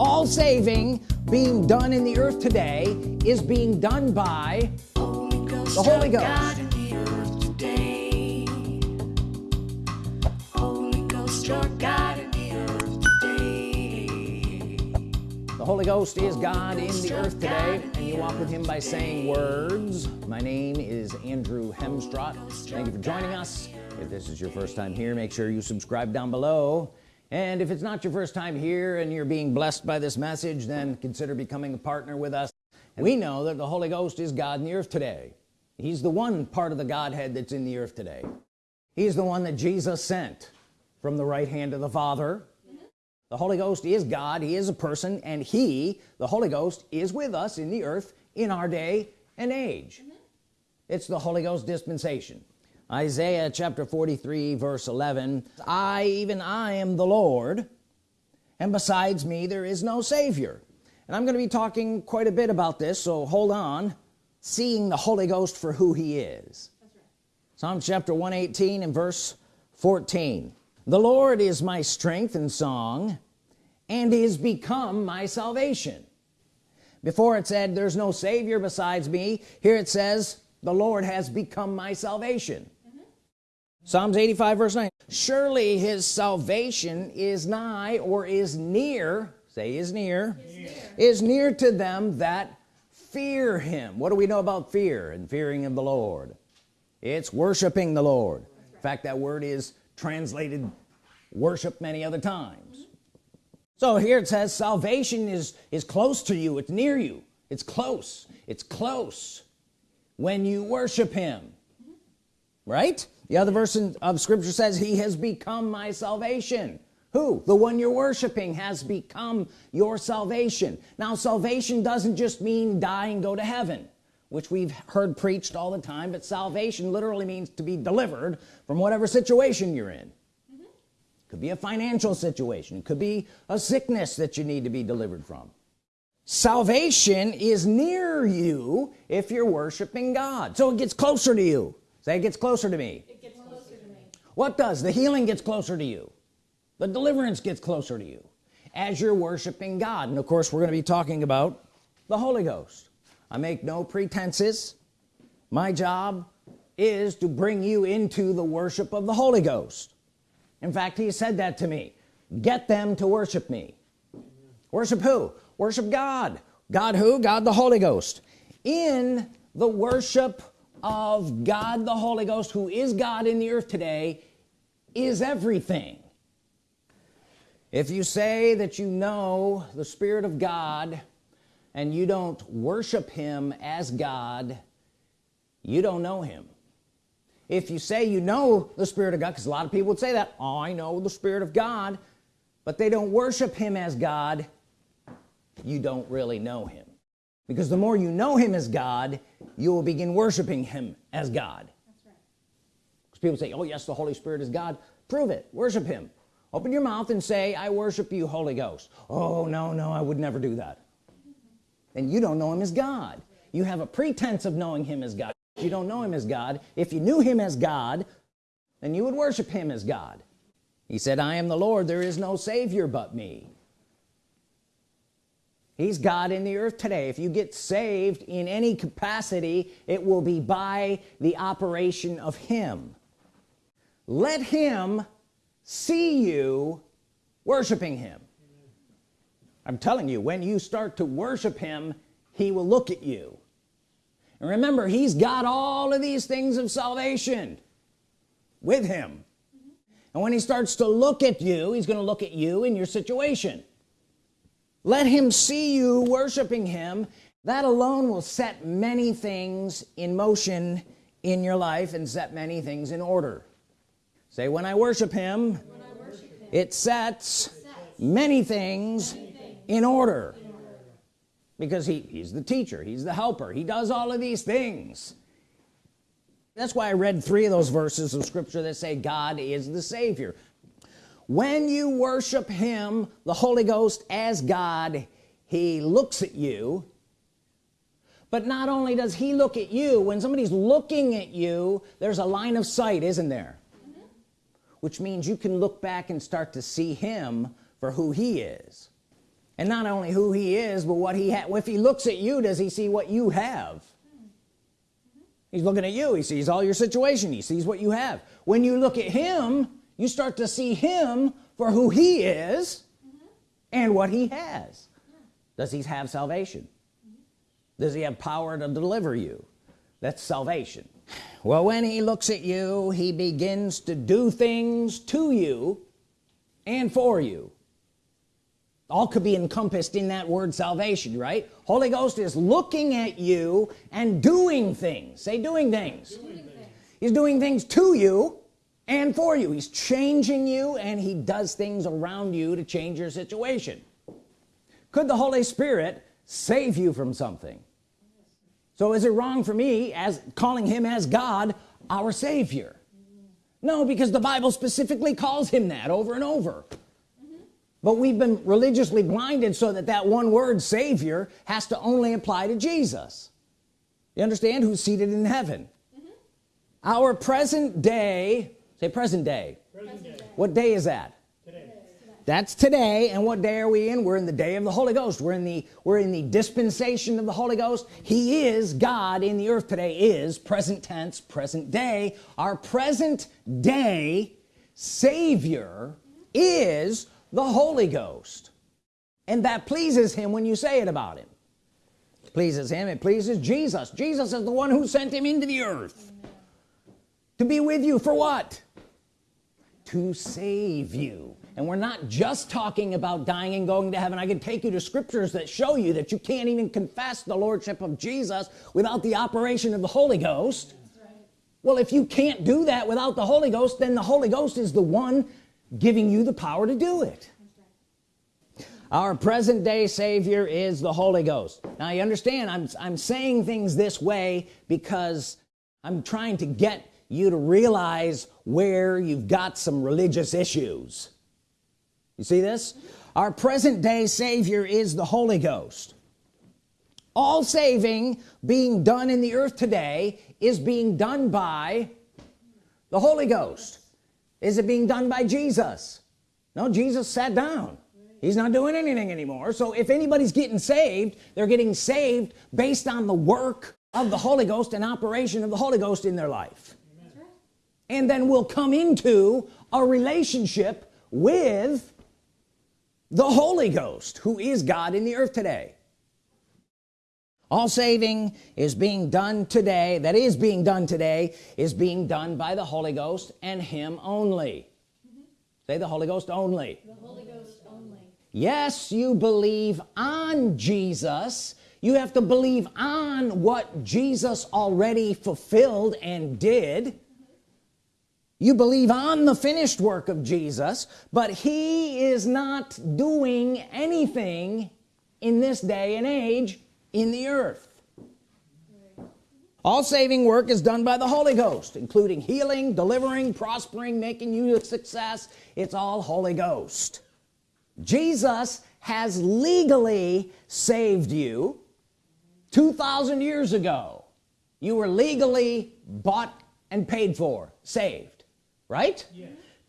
all saving being done in the earth today is being done by the Holy Ghost. The Holy Ghost is God in the earth today and you walk with him by saying words. My name is Andrew Hemstrott thank you for joining us. if this is your first time here make sure you subscribe down below and if it's not your first time here and you're being blessed by this message then consider becoming a partner with us. We know that the Holy Ghost is God in the earth today. He's the one part of the Godhead that's in the earth today. He's the one that Jesus sent from the right hand of the Father. The Holy Ghost is God. He is a person and he the Holy Ghost is with us in the earth in our day and age. It's the Holy Ghost dispensation Isaiah chapter 43 verse 11 I even I am the Lord and besides me there is no Savior. And I'm going to be talking quite a bit about this so hold on. Seeing the Holy Ghost for who he is. Right. Psalm chapter 118 and verse 14 the Lord is my strength and song and is become my salvation. Before it said there's no Savior besides me here it says the Lord has become my salvation. Psalms 85 verse 9 surely his salvation is nigh or is near say is near is near, is near to them that fear him. What do we know about fear and fearing of the Lord? It's worshiping the Lord. Right. in fact that word is translated worship many other times. So here it says salvation is is close to you. It's near you. It's close. It's close when you worship him. Right the other verse of scripture says he has become my salvation. Who? The one you're worshiping has become your salvation. Now salvation doesn't just mean die and go to heaven which we've heard preached all the time but salvation literally means to be delivered from whatever situation you're in. Mm-hmm. Could be a financial situation. It could be a sickness that you need to be delivered from. Salvation is near you if you're worshiping God. So it gets closer to you. Say it gets closer to me, gets closer to me. What does? The healing gets closer to you. The deliverance gets closer to you. As you're worshiping God. And of course we're going to be talking about the Holy Ghost. I make no pretenses. My job is to bring you into the worship of the Holy Ghost. In fact he said that to me. Get them to worship me. Worship who? Worship God. God who? God the Holy Ghost. In the worship of God the Holy Ghost who is God in the earth today is everything. If you say that you know the Spirit of God and you don't worship him as God you don't know him. If you say you know the Spirit of God because a lot of people would say that oh, I know the Spirit of God but they don't worship him as God you don't really know him. Because the more you know him as God you will begin worshiping him as God. People say oh yes the Holy Spirit is God. Prove it. Worship him. Open your mouth and say I worship you Holy Ghost. Oh no no I would never do that. And you don't know him as God. You have a pretense of knowing him as God. You don't know him as God if you knew him as God then you would worship him as God. He said I am the Lord. There is no Savior but me. He's God in the earth today. If you get saved in any capacity it will be by the operation of him let him see you worshiping him. I'm telling you when you start to worship him he will look at you. And remember he's got all of these things of salvation with him. And when he starts to look at you he's going to look at you in your situation. Let him see you worshiping him. That alone will set many things in motion in your life and set many things in order say when I worship him, I worship him it, sets sets many things, many things in order. Because he he's the teacher he's the helper he does all of these things. That's why I read three of those verses of scripture that say God is the Savior. When you worship him the Holy Ghost as God he looks at you. But not only does he look at you when somebody's looking at you there's a line of sight isn't there. Which means you can look back and start to see him for who he is. And not only who he is but what he had if he looks at you does he see what you have? He's looking at you he sees all your situation he sees what you have. When you look at him you start to see him for who he is and what he has. Does he have salvation? Does he have power to deliver you? That's salvation well when he looks at you he begins to do things to you and for you. All could be encompassed in that word salvation right? Holy Ghost is looking at you and doing things. Say doing things, doing things. he's doing things to you and for you. He's changing you and he does things around you to change your situation. Could the Holy Spirit save you from something so is it wrong for me as calling him as God our Savior no because the Bible specifically calls him that over and over but we've been religiously blinded so that that one word Savior has to only apply to Jesus you understand who's seated in heaven mm -hmm. our present day say present day. present day what day is that. That's today and what day are we in? We're in the day of the Holy Ghost. We're in the we're in the dispensation of the Holy Ghost. He is God in the earth today is present tense present day. Our present day Savior is the Holy Ghost. And that pleases him when you say it about him. It pleases him. It pleases Jesus. Jesus is the one who sent him into the earth. Amen. to be with you for what? To save you and we're not just talking about dying and going to heaven. I can take you to scriptures that show you that you can't even confess the Lordship of Jesus without the operation of the Holy Ghost. Right. well if you can't do that without the Holy Ghost then the Holy Ghost is the one giving you the power to do it. Our present-day Savior is the Holy Ghost. Now you understand I'm, I'm saying things this way because I'm trying to get you to realize where you've got some religious issues you see this? Our present-day Savior is the Holy Ghost. All saving being done in the earth today is being done by the Holy Ghost. Is it being done by Jesus? No Jesus sat down. He's not doing anything anymore. So if anybody's getting saved they're getting saved based on the work of the Holy Ghost and operation of the Holy Ghost in their life. And then we'll come into a relationship with the Holy Ghost who is God in the earth today all saving is being done today that is being done today is being done by the Holy Ghost and him only mm -hmm. say the Holy Ghost only the Holy Ghost only yes you believe on Jesus you have to believe on what Jesus already fulfilled and did. You believe on the finished work of Jesus but he is not doing anything in this day and age in the earth. All saving work is done by the Holy Ghost including healing delivering prospering making you a success. It's all Holy Ghost. Jesus has legally saved you 2,000 years ago. You were legally bought and paid for saved right?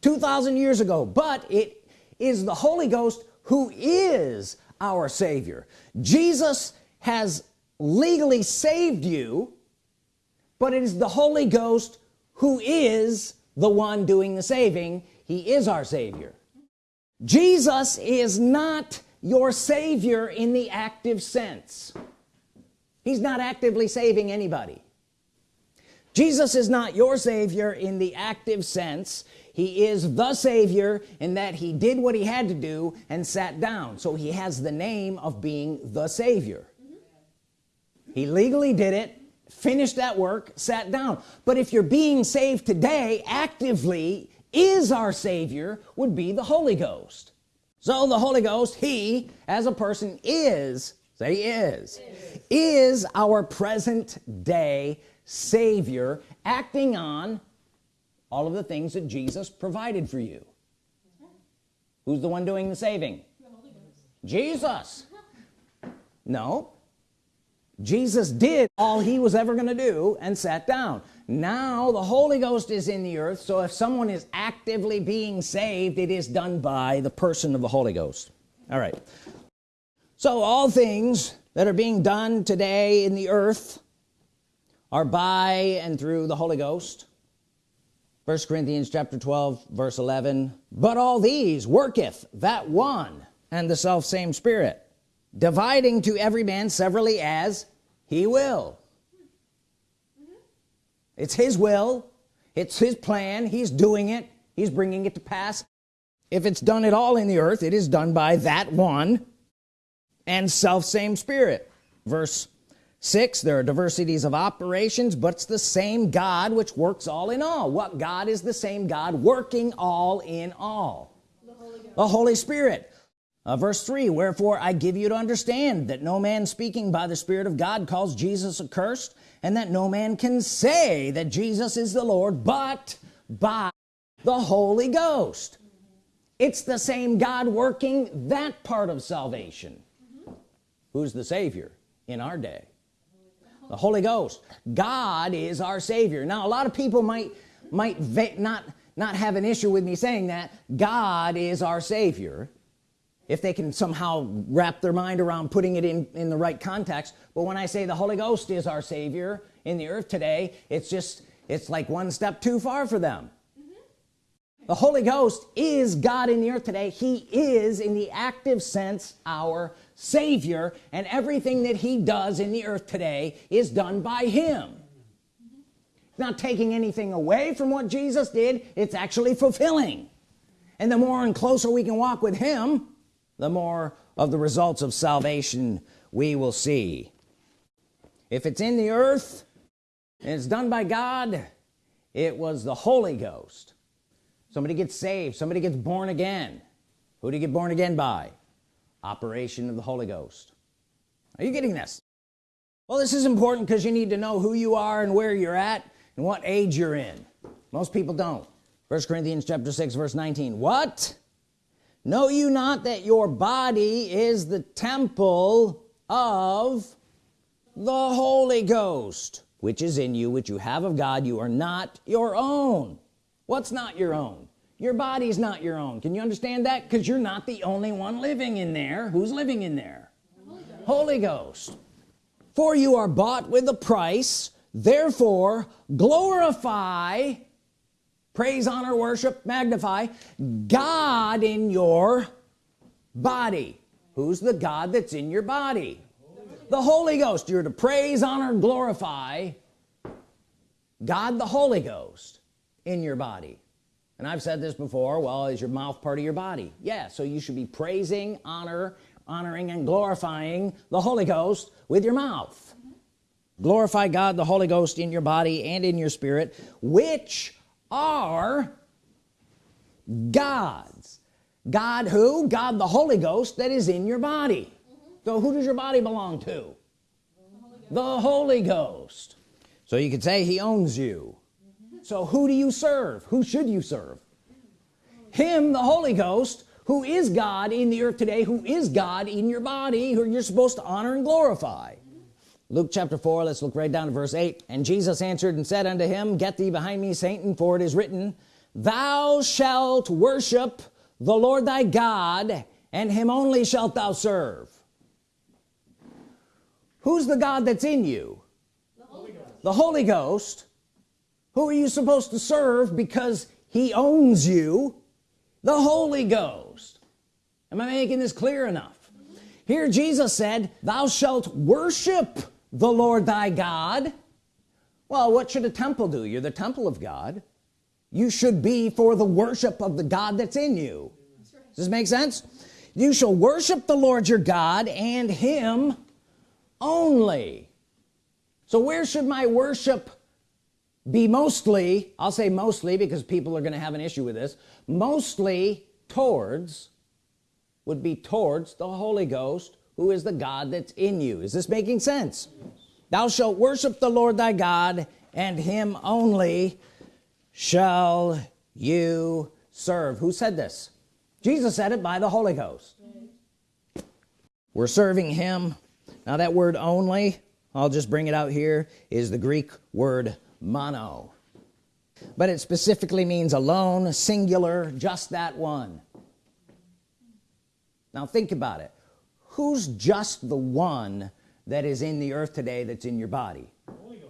2,000 years ago but it is the Holy Ghost who is our Savior. Jesus has legally saved you but it is the Holy Ghost who is the one doing the saving. He is our Savior. Jesus is not your Savior in the active sense. He's not actively saving anybody Jesus is not your Savior in the active sense. He is the Savior in that he did what he had to do and sat down. So he has the name of being the Savior. He legally did it finished that work sat down. But if you're being saved today actively is our Savior would be the Holy Ghost. So the Holy Ghost he as a person is say is is, is our present day Savior acting on all of the things that Jesus provided for you. Who's the one doing the saving? The Jesus. No. Jesus did all he was ever gonna do and sat down. Now the Holy Ghost is in the earth so if someone is actively being saved it is done by the person of the Holy Ghost. All right. So all things that are being done today in the earth are by and through the Holy Ghost. First Corinthians chapter 12 verse 11 but all these worketh that one and the self same spirit dividing to every man severally as he will. It's his will. It's his plan. He's doing it. He's bringing it to pass. If it's done at all in the earth it is done by that one and self same spirit. Verse 6 there are diversities of operations but it's the same God which works all in all. What God is the same God working all in all? The Holy, the Holy Spirit. Uh, verse 3 wherefore I give you to understand that no man speaking by the Spirit of God calls Jesus accursed and that no man can say that Jesus is the Lord but by the Holy Ghost. It's the same God working that part of salvation. Mm -hmm. who's the Savior in our day the Holy Ghost. God is our Savior. Now a lot of people might might not not have an issue with me saying that. God is our Savior. If they can somehow wrap their mind around putting it in in the right context. But when I say the Holy Ghost is our Savior in the earth today it's just it's like one step too far for them. Mm-hmm. The Holy Ghost is God in the earth today. He is in the active sense our Savior and everything that he does in the earth today is done by him. Not taking anything away from what Jesus did it's actually fulfilling. And the more and closer we can walk with him the more of the results of salvation we will see. If it's in the earth and it's done by God it was the Holy Ghost. Somebody gets saved. Somebody gets born again. Who do you get born again by operation of the Holy Ghost. Are you getting this? Well this is important because you need to know who you are and where you're at and what age you're in. Most people don't. First Corinthians chapter 6 verse 19 what? Know you not that your body is the temple of the Holy Ghost which is in you which you have of God. You are not your own. What's not your own your body's not your own. Can you understand that? Because you're not the only one living in there. Who's living in there? Holy Ghost. Holy Ghost. For you are bought with a price. Therefore glorify praise honor worship magnify God in your body. Who's the God that's in your body? The Holy Ghost. You're to praise honor glorify God the Holy Ghost in your body and I've said this before well is your mouth part of your body? Yeah so you should be praising honor honoring and glorifying the Holy Ghost with your mouth. Mm -hmm. glorify God the Holy Ghost in your body and in your spirit which are God's. God who? God the Holy Ghost that is in your body. Mm -hmm. so who does your body belong to? The Holy, the Holy Ghost. So you could say he owns you so who do you serve? Who should you serve? Him the Holy Ghost who is God in the earth today who is God in your body who you're supposed to honor and glorify. Luke chapter 4 let's look right down to verse 8 and Jesus answered and said unto him get thee behind me Satan for it is written thou shalt worship the Lord thy God and him only shalt thou serve who's the God that's in you? The Holy Ghost, the Holy Ghost who are you supposed to serve because he owns you? The Holy Ghost. Am I making this clear enough? Here Jesus said thou shalt worship the Lord thy God. Well what should a temple do? You're the temple of God. You should be for the worship of the God that's in you. Does this make sense? You shall worship the Lord your God and him only. So where should my worship be mostly I'll say mostly because people are gonna have an issue with this mostly towards would be towards the Holy Ghost who is the God that's in you. Is this making sense? Thou shalt worship the Lord thy God and him only shall you serve. Who said this? Jesus said it by the Holy Ghost. We're serving him. Now that word only I'll just bring it out here is the Greek word mono. But it specifically means alone singular just that one. Now think about it. Who's just the one that is in the earth today that's in your body? Holy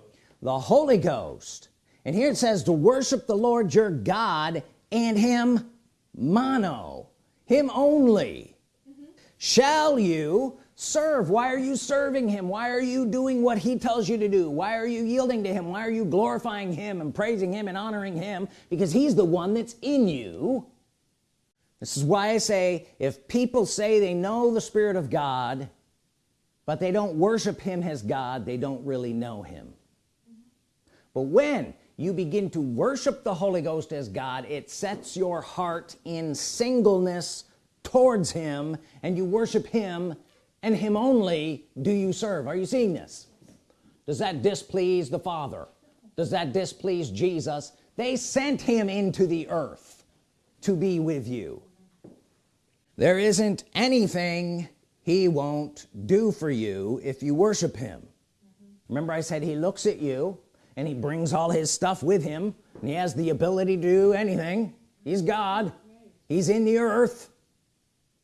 the Holy Ghost. And here it says to worship the Lord your God and him mono him only. Mm -hmm. shall you serve. Why are you serving him? Why are you doing what he tells you to do? Why are you yielding to him? Why are you glorifying him and praising him and honoring him? Because he's the one that's in you. This is why I say if people say they know the Spirit of God but they don't worship him as God they don't really know him. But when you begin to worship the Holy Ghost as God it sets your heart in singleness towards him and you worship him and him only do you serve. Are you seeing this? Does that displease the Father? Does that displease Jesus? They sent him into the earth to be with you. There isn't anything he won't do for you if you worship him. Remember I said he looks at you and he brings all his stuff with him and he has the ability to do anything. He's God. He's in the earth.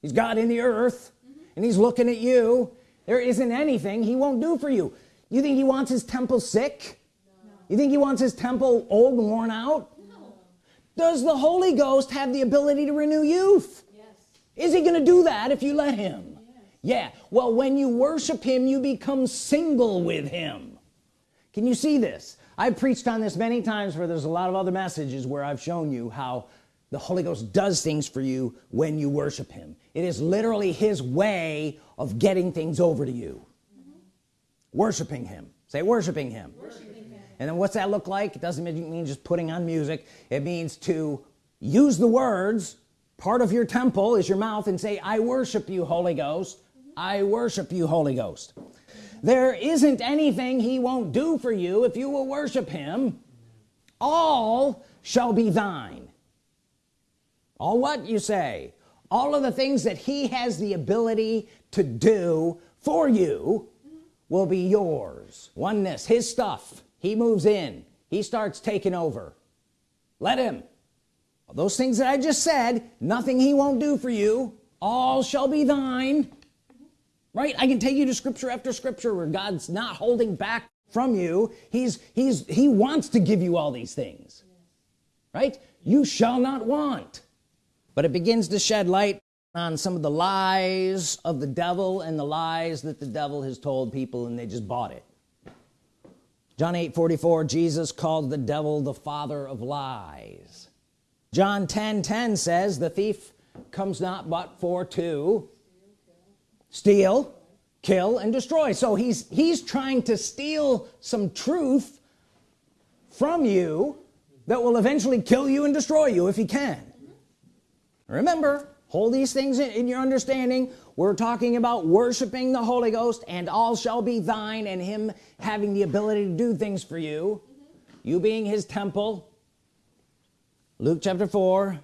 He's God in the earth and he's looking at you. There isn't anything he won't do for you. You think he wants his temple sick? No. you think he wants his temple old and worn out? No. does the Holy Ghost have the ability to renew youth? Yes. is he gonna do that if you let him? Yeah. Well when you worship him you become single with him. Can you see this? I've preached on this many times where there's a lot of other messages where I've shown you how the Holy Ghost does things for you when you worship him. It is literally his way of getting things over to you. Mm -hmm. worshiping him. Say worshiping him. worshiping him and then what's that look like? It doesn't mean just putting on music. It means to use the words part of your temple is your mouth and say I worship you Holy Ghost. I worship you Holy Ghost. There isn't anything he won't do for you if you will worship him. All shall be thine all what you say. All of the things that he has the ability to do for you will be yours. Oneness his stuff. He moves in. He starts taking over. Let him. Those things that I just said nothing he won't do for you all shall be thine. Right? I can take you to scripture after scripture where God's not holding back from you. He's he's he wants to give you all these things. Right? You shall not want but it begins to shed light on some of the lies of the devil and the lies that the devil has told people and they just bought it. John 8 44 Jesus called the devil the father of lies. John 10 10 says the thief comes not but for to steal kill and destroy. So he's he's trying to steal some truth from you that will eventually kill you and destroy you if he can remember hold these things in, in, your understanding. We're talking about worshiping the Holy Ghost and all shall be thine and him having the ability to do things for you. You being his temple. Luke chapter 4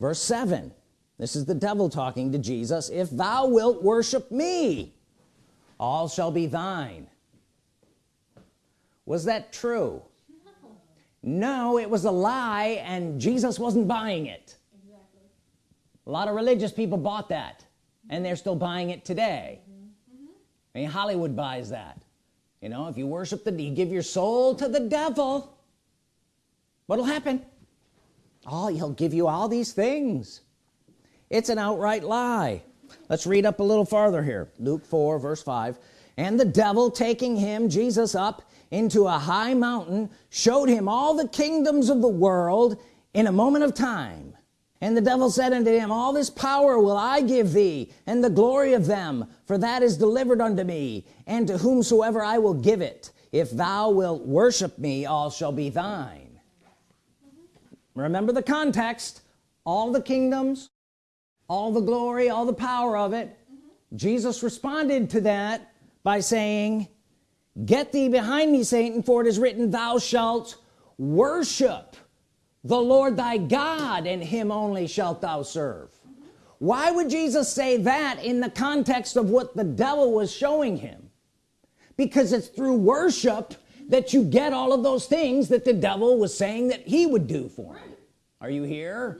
verse 7 this is the devil talking to Jesus. If thou wilt worship me all shall be thine. Was that true? No, no it was a lie and Jesus wasn't buying it. A lot of religious people bought that and they're still buying it today. I mean Hollywood buys that. You know if you worship the you give your soul to the devil what'll happen? Oh he'll give you all these things. It's an outright lie. Let's read up a little farther here. Luke 4 verse 5 and the devil taking him Jesus up into a high mountain showed him all the kingdoms of the world in a moment of time and the devil said unto him all this power will I give thee and the glory of them for that is delivered unto me and to whomsoever I will give it. If thou wilt worship me all shall be thine. Remember the context. All the kingdoms all the glory all the power of it. Jesus responded to that by saying get thee behind me Satan for it is written thou shalt worship the Lord thy God and him only shalt thou serve. Why would Jesus say that in the context of what the devil was showing him? Because it's through worship that you get all of those things that the devil was saying that he would do for him. Are you here?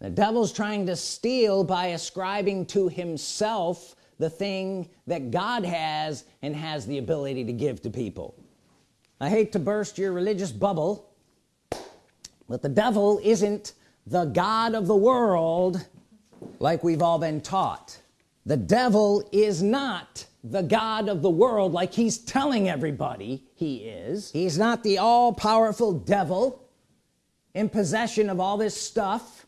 The devil's trying to steal by ascribing to himself the thing that God has and has the ability to give to people. I hate to burst your religious bubble but the devil isn't the God of the world like we've all been taught. The devil is not the God of the world like he's telling everybody he is. He's not the all-powerful devil in possession of all this stuff.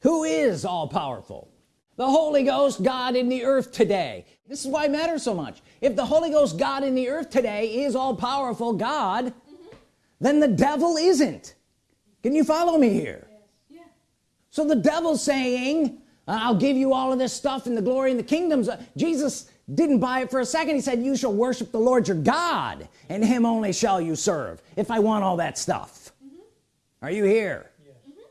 Who is all-powerful? The Holy Ghost God in the earth today. This is why it matters so much. If the Holy Ghost God in the earth today is all-powerful God mm -hmm. then the devil isn't can you follow me here yes. yeah. so the devil's saying I'll give you all of this stuff and the glory and the kingdoms Jesus didn't buy it for a second he said you shall worship the Lord your God and him only shall you serve if I want all that stuff mm -hmm. are you here yes. mm -hmm.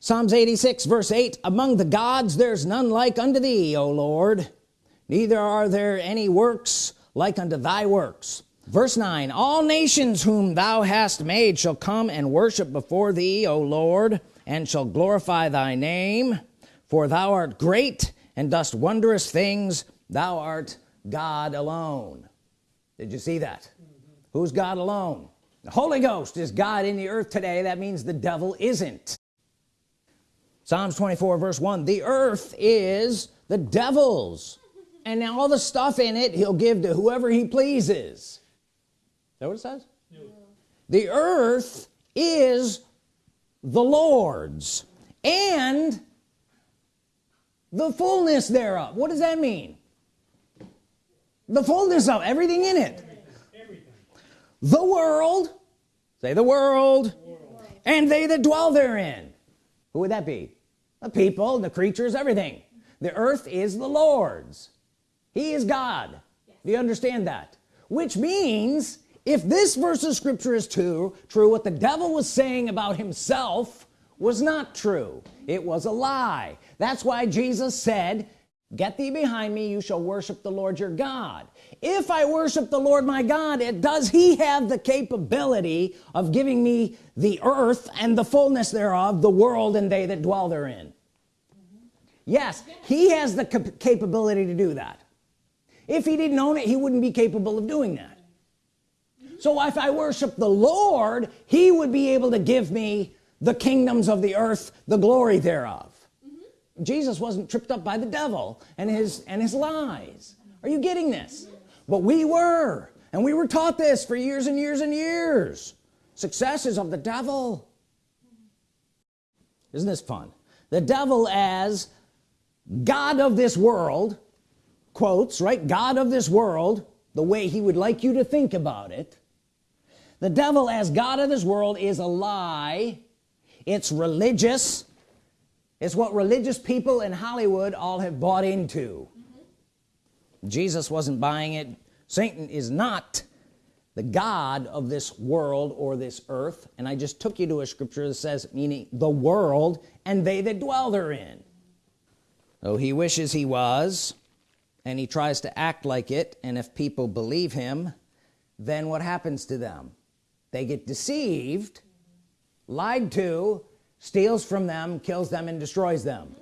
Psalms 86 verse 8 among the gods there's none like unto thee O Lord neither are there any works like unto thy works verse 9 all nations whom thou hast made shall come and worship before thee O Lord and shall glorify thy name. For thou art great and dost wondrous things. Thou art God alone. Did you see that? Mm -hmm. who's God alone? The Holy Ghost is God in the earth today. That means the devil isn't. Psalms 24 verse 1 the earth is the devil's and all the stuff in it he'll give to whoever he pleases that what it says? No. the earth is the Lord's and the fullness thereof. What does that mean? The fullness of everything in it. Everything. the world say the world, world and they that dwell therein. Who would that be? The people the creatures everything. The earth is the Lord's. He is God. Yes. do you understand that? Which means if this verse of scripture is true true what the devil was saying about himself was not true. It was a lie. That's why Jesus said get thee behind me you shall worship the Lord your God. If I worship the Lord my God it does he have the capability of giving me the earth and the fullness thereof the world and they that dwell therein. Yes he has the cap capability to do that. If he didn't own it he wouldn't be capable of doing that so if I worship the Lord he would be able to give me the kingdoms of the earth the glory thereof. Mm -hmm. Jesus wasn't tripped up by the devil and his and his lies. Are you getting this? But we were and we were taught this for years and years and years. Success is of the devil. Isn't this fun? The devil as God of this world quotes right? God of this world the way he would like you to think about it the devil as God of this world is a lie. It's religious. It's what religious people in Hollywood all have bought into. Mm -hmm. Jesus wasn't buying it. Satan is not the God of this world or this earth. And I just took you to a scripture that says meaning the world and they that dwell therein. Oh he wishes he was and he tries to act like it and if people believe him then what happens to them they get deceived lied to steals from them kills them and destroys them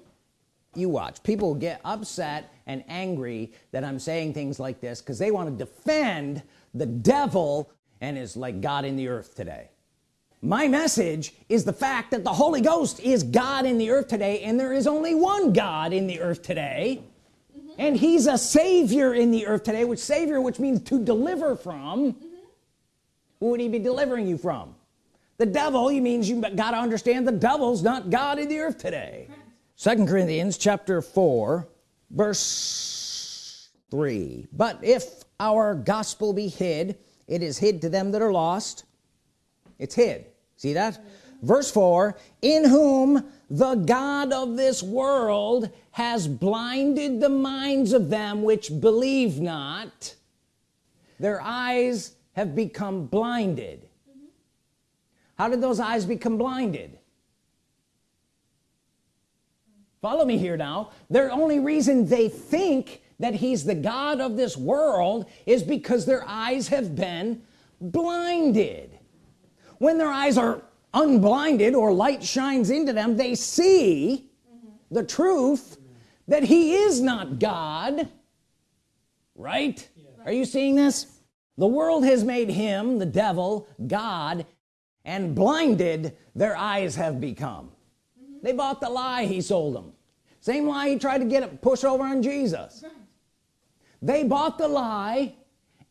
you watch people get upset and angry that I'm saying things like this because they want to defend the devil and is like God in the earth today my message is the fact that the Holy Ghost is God in the earth today and there is only one God in the earth today mm -hmm. and he's a savior in the earth today which savior which means to deliver from. Who would he be delivering you from? The devil he means you got to understand the devil's not God in the earth today. Second Corinthians chapter 4 verse 3 but if our gospel be hid it is hid to them that are lost. It's hid. See that? Verse 4 in whom the God of this world has blinded the minds of them which believe not their eyes have become blinded. How did those eyes become blinded? Follow me here now. Their only reason they think that he's the God of this world is because their eyes have been blinded. When their eyes are unblinded or light shines into them they see mm -hmm. the truth that he is not God. Right? Yeah. are you seeing this the world has made him the devil God and blinded their eyes have become. Mm -hmm. they bought the lie he sold them same lie he tried to get it push over on Jesus. Right. they bought the lie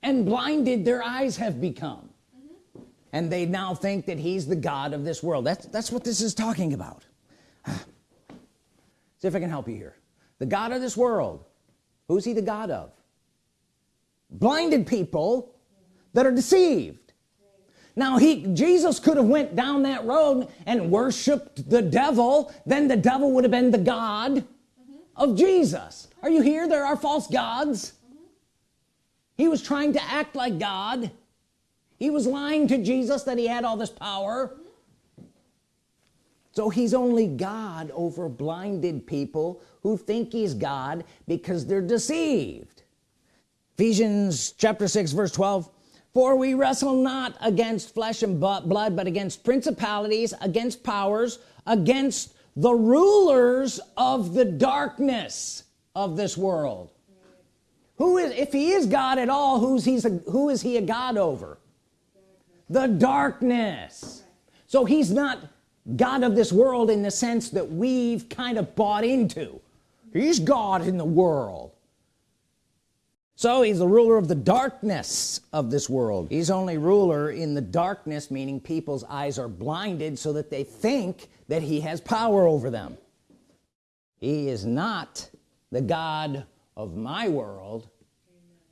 and blinded their eyes have become. Mm -hmm. and they now think that he's the God of this world. That's that's what this is talking about. See if I can help you here. The God of this world. Who's he the God of? Blinded people that are deceived. Now he Jesus could have went down that road and worshiped the devil then the devil would have been the God mm -hmm. of Jesus. Are you here? There are false gods. Mm -hmm. he was trying to act like God. He was lying to Jesus that he had all this power. So he's only God over blinded people who think he's God because they're deceived. Ephesians chapter 6 verse 12 for we wrestle not against flesh and blood but against principalities against powers against the rulers of the darkness of this world. Who is if he is God at all who's he's a, who is he a God over? The darkness. So he's not God of this world in the sense that we've kind of bought into. He's God in the world so he's the ruler of the darkness of this world. He's only ruler in the darkness meaning people's eyes are blinded so that they think that he has power over them. He is not the God of my world.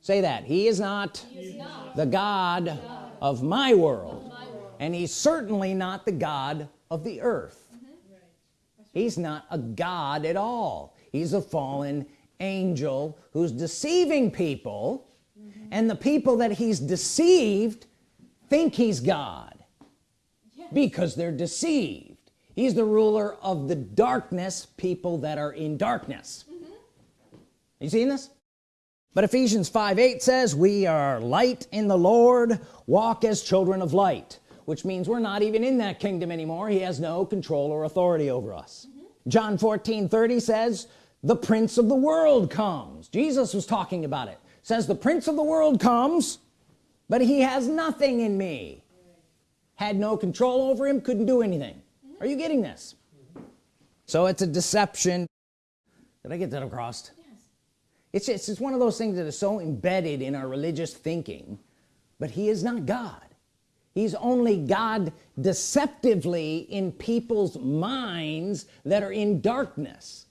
Say that. He is not, he is not the God, God, of my world. Of my world and he's certainly not the God of the earth. Mm -hmm. he's not a God at all. He's a fallen angel who's deceiving people mm -hmm. and the people that he's deceived think he's God yes. because they're deceived he's the ruler of the darkness people that are in darkness mm -hmm. you seeing this but Ephesians 5 8 says we are light in the Lord walk as children of light which means we're not even in that kingdom anymore he has no control or authority over us mm -hmm. John 14 30 says the prince of the world comes. Jesus was talking about it. Says the prince of the world comes but he has nothing in me. Had no control over him couldn't do anything. Are you getting this? So it's a deception. Did I get that across? Yes. it's, it's it's one of those things that is so embedded in our religious thinking but he is not God. He's only God deceptively in people's minds that are in darkness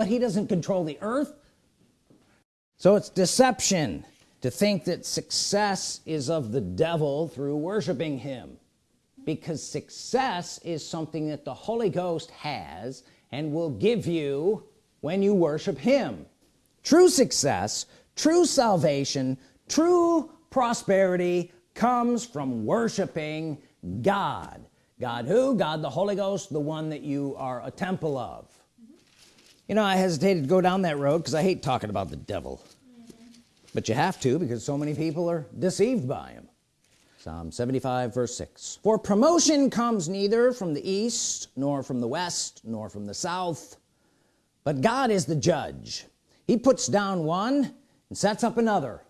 but he doesn't control the earth. So it's deception to think that success is of the devil through worshiping him. Because success is something that the Holy Ghost has and will give you when you worship him. True success true salvation true prosperity comes from worshiping God. God who? God the Holy Ghost the one that you are a temple of you know I hesitated to go down that road because I hate talking about the devil. But you have to because so many people are deceived by him. Psalm 75 verse 6 for promotion comes neither from the east nor from the west nor from the south but God is the judge. He puts down one and sets up another.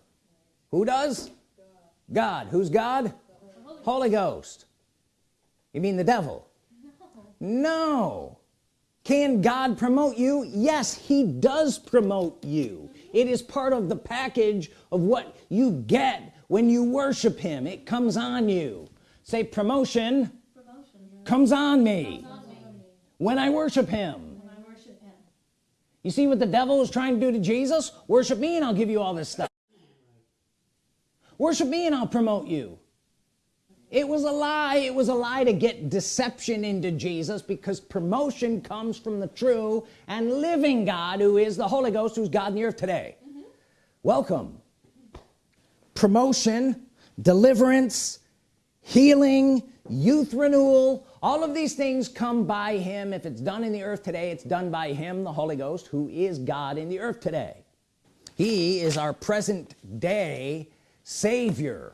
Who does? God, who's God? Holy, Holy Ghost. You mean the devil? No, no can God promote you? Yes he does promote you. It is part of the package of what you get when you worship him. It comes on you. Say promotion, promotion comes, on comes on me when I worship him. You see what the devil is trying to do to Jesus? Worship me and I'll give you all this stuff. Worship me and I'll promote you it was a lie. It was a lie to get deception into Jesus because promotion comes from the true and living God who is the Holy Ghost who's God in the earth today. Mm -hmm. welcome. Promotion deliverance healing youth renewal all of these things come by him. If it's done in the earth today it's done by him the Holy Ghost who is God in the earth today. He is our present day Savior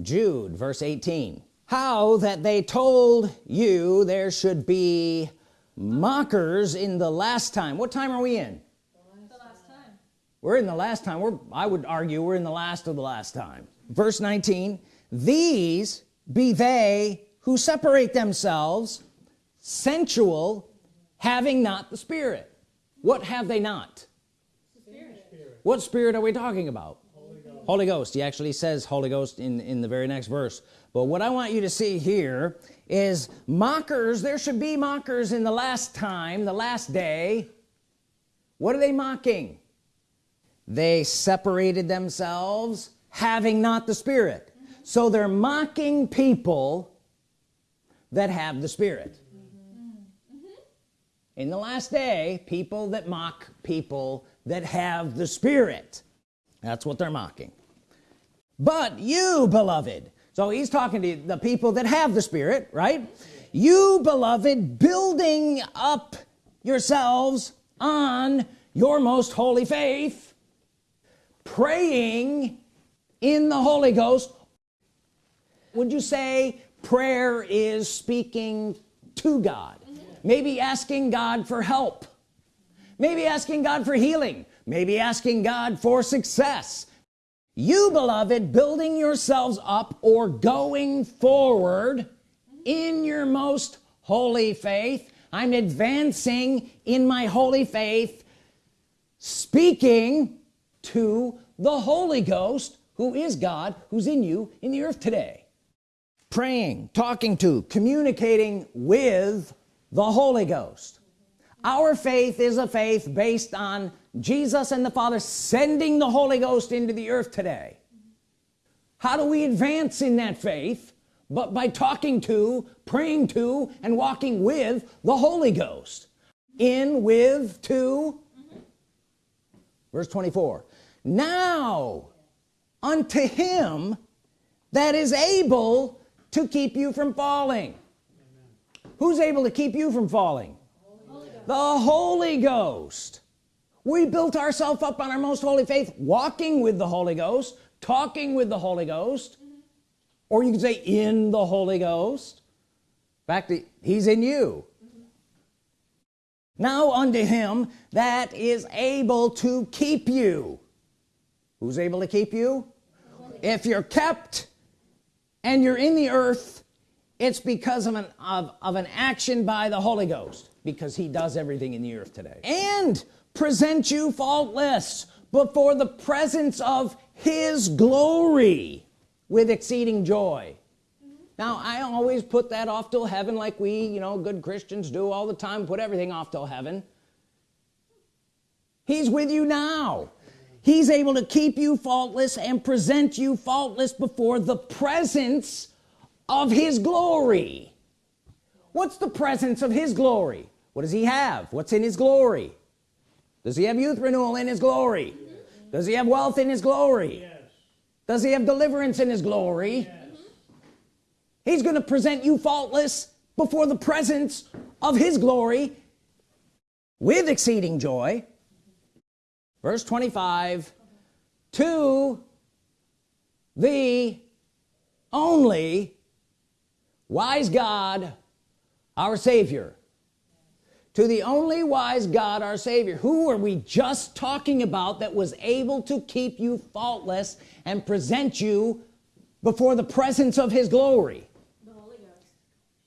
Jude verse 18 how that they told you there should be mockers in the last time. What time are we in? The last time. we're in the last time. We're I would argue we're in the last of the last time. Verse 19 these be they who separate themselves sensual having not the spirit. What have they not? Spirit. what spirit are we talking about Holy Ghost. He actually says Holy Ghost in in the very next verse. But what I want you to see here is mockers there should be mockers in the last time the last day. What are they mocking? They separated themselves having not the spirit. So they're mocking people that have the spirit. In the last day people that mock people that have the spirit that's what they're mocking. But you beloved so he's talking to the people that have the spirit right? You beloved building up yourselves on your most holy faith praying in the Holy Ghost. Would you say prayer is speaking to God? Maybe asking God for help. Maybe asking God for healing maybe asking God for success. You beloved building yourselves up or going forward in your most holy faith. I'm advancing in my holy faith speaking to the Holy Ghost who is God who's in you in the earth today. Praying talking to communicating with the Holy Ghost. Our faith is a faith based on Jesus and the Father sending the Holy Ghost into the earth today. How do we advance in that faith but by talking to praying to and walking with the Holy Ghost? In with to? Verse 24 now unto him that is able to keep you from falling. Who's able to keep you from falling? The Holy Ghost we built ourselves up on our most holy faith walking with the Holy Ghost talking with the Holy Ghost or you can say in the Holy Ghost. In fact he's in you. Now unto him that is able to keep you. Who's able to keep you? If you're kept and you're in the earth it's because of an of, of an action by the Holy Ghost because he does everything in the earth today. And present you faultless before the presence of his glory with exceeding joy. Now I always put that off till heaven like we you know good Christians do all the time put everything off till heaven. He's with you now. He's able to keep you faultless and present you faultless before the presence of his glory. What's the presence of his glory? What does he have? What's in his glory does he have youth renewal in his glory does he have wealth in his glory Yes. does he have deliverance in his glory Yes. he's gonna present you faultless before the presence of his glory with exceeding joy verse 25 to the only wise God our Savior to the only wise God our Savior. Who are we just talking about that was able to keep you faultless and present you before the presence of his glory? The Holy Ghost.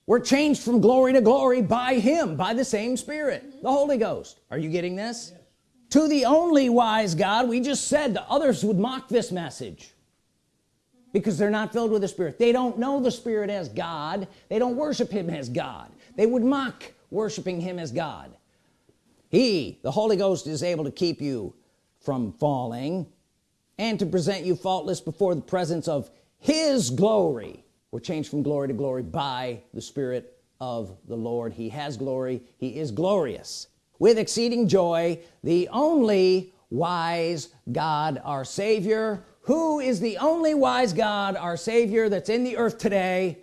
we're changed from glory to glory by him by the same spirit mm-hmm. the Holy Ghost. Are you getting this? To the only wise God we just said the others would mock this message mm-hmm. because they're not filled with the Spirit. They don't know the Spirit as God. They don't worship him as God. They would mock worshiping him as God. He the Holy Ghost is able to keep you from falling and to present you faultless before the presence of his glory. We're changed from glory to glory by the Spirit of the Lord. He has glory. He is glorious with exceeding joy. The only wise God our Savior. Who is the only wise God our Savior that's in the earth today?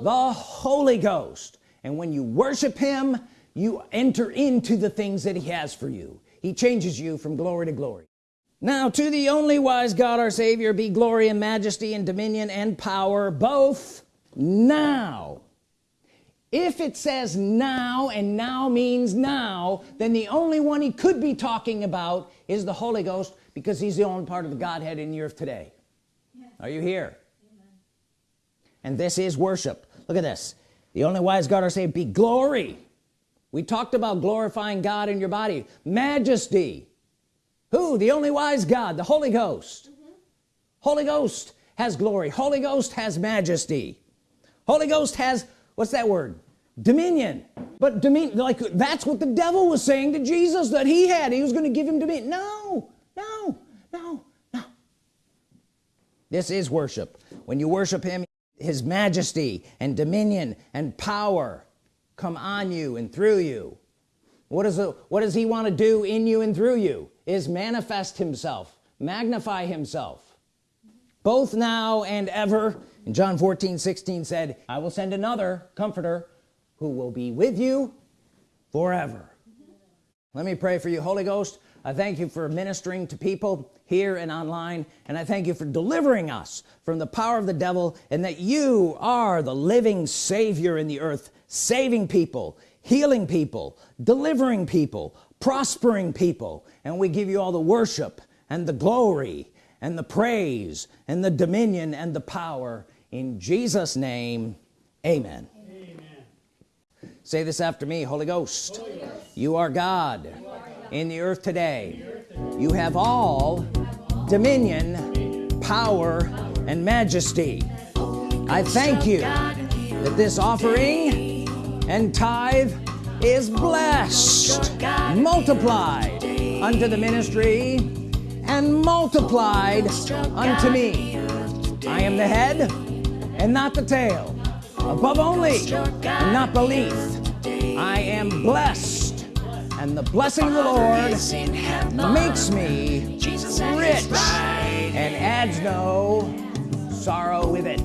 The Holy Ghost and when you worship him you enter into the things that he has for you. He changes you from glory to glory. Now to the only wise God our Savior be glory and majesty and dominion and power both now. If it says now and now means now then the only one he could be talking about is the Holy Ghost because he's the only part of the Godhead in the earth today. Yes. are you here? Amen. and this is worship. Look at this the only wise God are saying be glory. We talked about glorifying God in your body. Majesty. Who? The only wise God the Holy Ghost. Mm -hmm. Holy Ghost has glory. Holy Ghost has majesty. Holy Ghost has what's that word? Dominion. But dominion like that's what the devil was saying to Jesus that he had. He was going to give him dominion. No no no no. This is worship. When you worship him his majesty and dominion and power come on you and through you. What does it what does he want to do in you and through you? Is manifest himself magnify himself. Both now and ever. And John 14 16 said I will send another comforter who will be with you forever. Let me pray for you Holy Ghost I thank you for ministering to people here and online and I thank you for delivering us from the power of the devil and that you are the living Savior in the earth saving people healing people delivering people prospering people. And we give you all the worship and the glory and the praise and the dominion and the power. In Jesus name amen, amen. say this after me Holy Ghost, Holy Ghost. You, are you are God in the earth today. You have all dominion power and majesty. I thank you that this offering and tithe is blessed multiplied unto the ministry and multiplied unto me. I am the head and not the tail above only and not beneath. I am blessed and the blessing of the Lord makes me rich and adds no sorrow with it.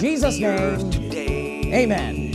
Jesus name. amen